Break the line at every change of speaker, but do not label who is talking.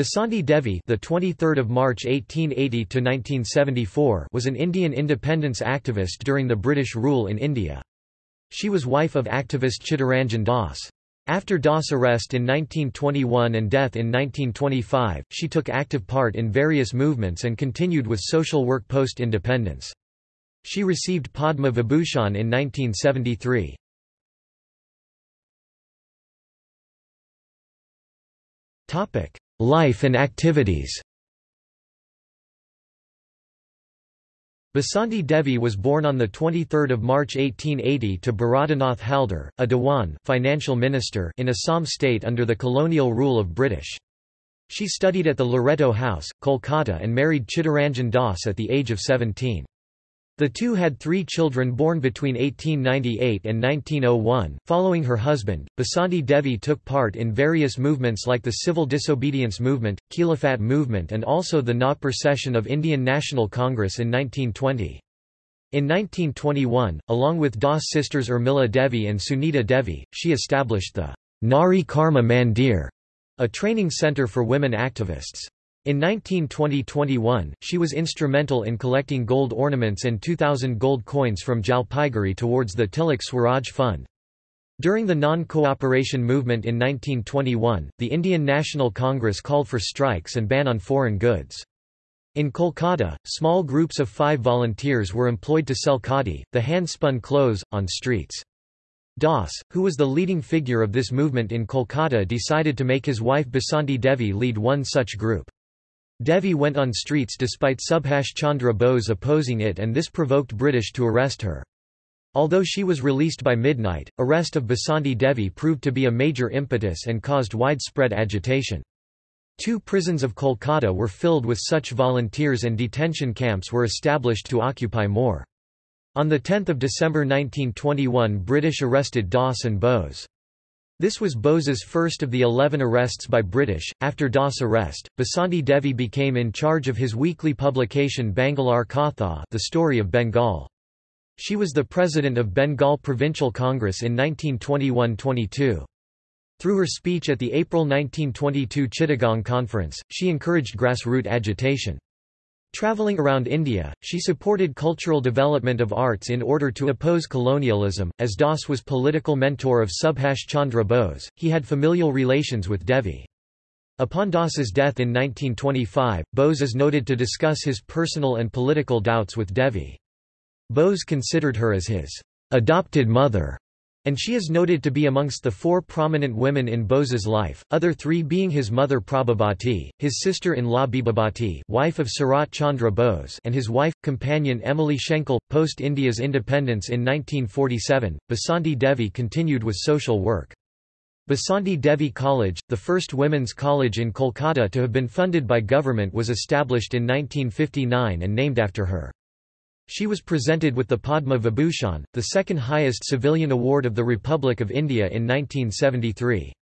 Basanti Devi, the 23rd of March 1880 to 1974, was an Indian independence activist during the British rule in India. She was wife of activist Chittaranjan Das. After Das' arrest in 1921 and death in 1925, she took active part in various movements and continued with social work post-independence. She received Padma Vibhushan in 1973. Life and activities Basanti Devi was born on 23 March 1880 to Baradanath Haldar, a Dewan financial minister in Assam state under the colonial rule of British. She studied at the Loreto House, Kolkata and married Chittaranjan Das at the age of 17. The two had three children born between 1898 and 1901. Following her husband, Basanti Devi took part in various movements like the Civil Disobedience Movement, Khilafat Movement, and also the Nagpur session of Indian National Congress in 1920. In 1921, along with Das sisters Urmila Devi and Sunita Devi, she established the Nari Karma Mandir, a training center for women activists. In 1920–21, she was instrumental in collecting gold ornaments and 2,000 gold coins from Jalpaiguri towards the Tilak Swaraj Fund. During the non-cooperation movement in 1921, the Indian National Congress called for strikes and ban on foreign goods. In Kolkata, small groups of five volunteers were employed to sell khadi, the hand-spun clothes, on streets. Das, who was the leading figure of this movement in Kolkata decided to make his wife Basanti Devi lead one such group. Devi went on streets despite Subhash Chandra Bose opposing it and this provoked British to arrest her. Although she was released by midnight, arrest of Basanti Devi proved to be a major impetus and caused widespread agitation. Two prisons of Kolkata were filled with such volunteers and detention camps were established to occupy more. On 10 December 1921 British arrested Das and Bose. This was Bose's first of the eleven arrests by British. After Das' arrest, Basanti Devi became in charge of his weekly publication Bangalar Katha The Story of Bengal. She was the president of Bengal Provincial Congress in 1921–22. Through her speech at the April 1922 Chittagong Conference, she encouraged grassroots agitation. Traveling around India, she supported cultural development of arts in order to oppose colonialism. As Das was political mentor of Subhash Chandra Bose, he had familial relations with Devi. Upon Das's death in 1925, Bose is noted to discuss his personal and political doubts with Devi. Bose considered her as his adopted mother and she is noted to be amongst the four prominent women in Bose's life, other three being his mother Prabhabati, his sister-in-law Bibhabati wife of Sarat Chandra Bose and his wife, companion Emily Schenkel. Post-India's independence in 1947, Basanti Devi continued with social work. Basanti Devi College, the first women's college in Kolkata to have been funded by government was established in 1959 and named after her. She was presented with the Padma Vibhushan, the second highest civilian award of the Republic of India in 1973.